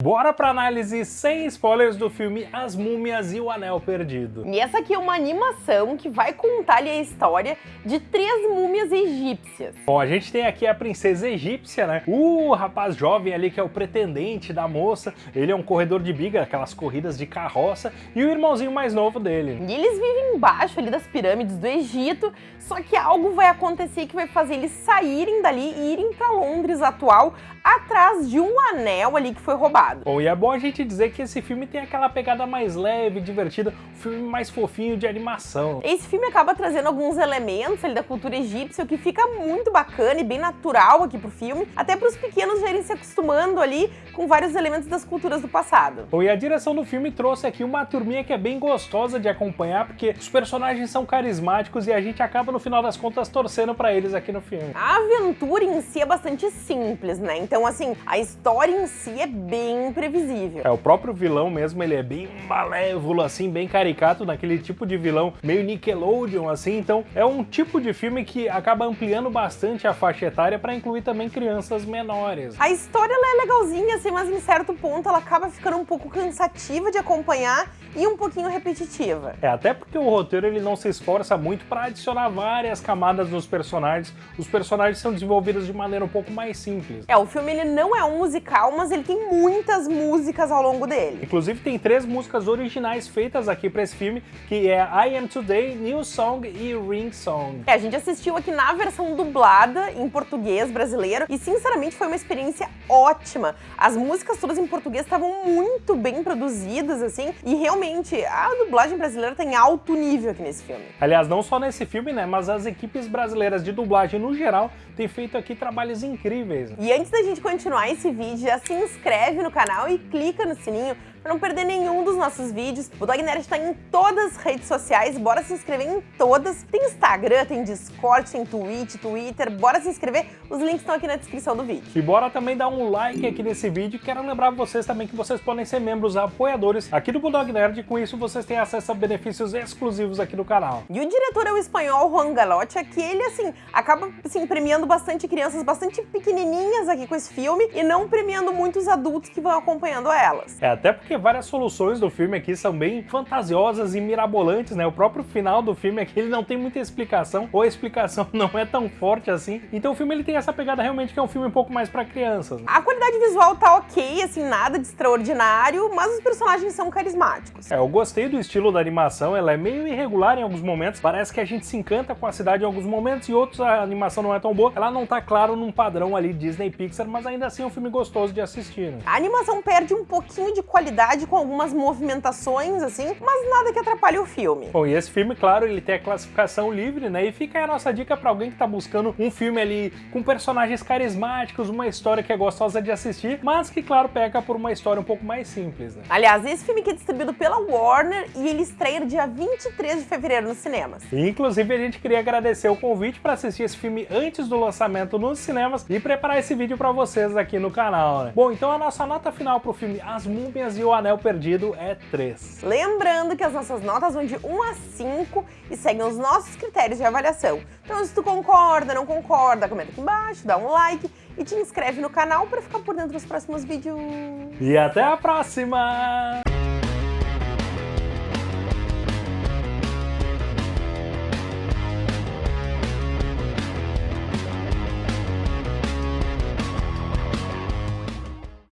Bora pra análise sem spoilers do filme As Múmias e o Anel Perdido. E essa aqui é uma animação que vai contar ali a história de três múmias egípcias. Bom, a gente tem aqui a princesa egípcia, né? O rapaz jovem ali que é o pretendente da moça, ele é um corredor de biga, aquelas corridas de carroça, e o irmãozinho mais novo dele. E eles vivem embaixo ali das pirâmides do Egito, só que algo vai acontecer que vai fazer eles saírem dali e irem pra Londres atual atrás de um anel ali que foi roubado. Bom, e é bom a gente dizer que esse filme tem aquela pegada mais leve, divertida, um filme mais fofinho de animação. Esse filme acaba trazendo alguns elementos ali da cultura egípcia, o que fica muito bacana e bem natural aqui pro filme, até para os pequenos já irem se acostumando ali com vários elementos das culturas do passado. Bom, e a direção do filme trouxe aqui uma turminha que é bem gostosa de acompanhar, porque os personagens são carismáticos e a gente acaba, no final das contas, torcendo para eles aqui no filme. A aventura em si é bastante simples, né? Então, assim, a história em si é bem previsível. É, o próprio vilão mesmo, ele é bem malévolo, assim, bem caricato, naquele tipo de vilão meio Nickelodeon, assim, então é um tipo de filme que acaba ampliando bastante a faixa etária para incluir também crianças menores. A história ela é legalzinha, assim, mas em certo ponto ela acaba ficando um pouco cansativa de acompanhar e um pouquinho repetitiva. É, até porque o roteiro ele não se esforça muito para adicionar várias camadas nos personagens. Os personagens são desenvolvidos de maneira um pouco mais simples. É, o filme ele não é um musical, mas ele tem muitas músicas ao longo dele. Inclusive tem três músicas originais feitas aqui para esse filme, que é I Am Today, New Song e Ring Song. É, a gente assistiu aqui na versão dublada em português brasileiro e sinceramente foi uma experiência ótima. As músicas todas em português estavam muito bem produzidas assim e realmente a dublagem brasileira tem alto nível aqui nesse filme. Aliás, não só nesse filme, né, mas as equipes brasileiras de dublagem no geral têm feito aqui trabalhos incríveis. E antes da gente continuar esse vídeo, já se inscreve no canal e clica no sininho para não perder nenhum dos nossos vídeos. O Dog Nerd está em todas as redes sociais, bora se inscrever em todas. Tem Instagram, tem Discord, tem Twitch, Twitter, bora se inscrever, os links estão aqui na descrição do vídeo. E bora também dar um like aqui nesse vídeo, quero lembrar vocês também que vocês podem ser membros apoiadores aqui do Bulldog Nerd, e com isso vocês têm acesso a benefícios exclusivos aqui no canal. E o diretor é o espanhol Juan Galotti, que ele, assim, acaba, assim, premiando bastante crianças bastante pequenininhas aqui com esse filme e não premiando muitos adultos que vão acompanhando elas. É, até porque várias soluções do filme aqui são bem fantasiosas e mirabolantes, né? O próprio final do filme aqui, ele não tem muita explicação, ou a explicação não é tão forte assim. Então o filme ele tem essa pegada realmente que é um filme um pouco mais para crianças. Né? A qualidade visual tá ok, assim, nada de extraordinário, mas os personagens são carismáticos. É, eu gostei do estilo da animação, ela é meio irregular em alguns momentos, parece que a gente se encanta com a cidade em alguns momentos e outros a animação não é tão boa. Ela não tá claro num padrão ali Disney Pixar, mas ainda assim é um filme gostoso de assistir. Né? A animação perde um pouquinho de qualidade com algumas movimentações, assim, mas nada que atrapalhe o filme. Bom, e esse filme, claro, ele tem a classificação livre, né? E fica aí a nossa dica para alguém que tá buscando um filme ali com personagens carismáticos, uma história que é gostosa de assistir, mas que, claro, peca por uma história um pouco mais simples, né? Aliás, esse filme aqui é distribuído pela Warner e ele estreia dia 23 de fevereiro nos cinemas. E, inclusive, a gente queria agradecer o convite para assistir esse filme antes do lançamento nos cinemas e preparar esse vídeo para vocês aqui no canal, né? Bom, então a nossa nota final pro filme As Múmias e o Anel Perdido é 3. Lembrando que as nossas notas vão de 1 a 5 e seguem os nossos critérios de avaliação. Então se tu concorda, não concorda, comenta aqui embaixo, dá um like e te inscreve no canal para ficar por dentro dos próximos vídeos. E até a próxima!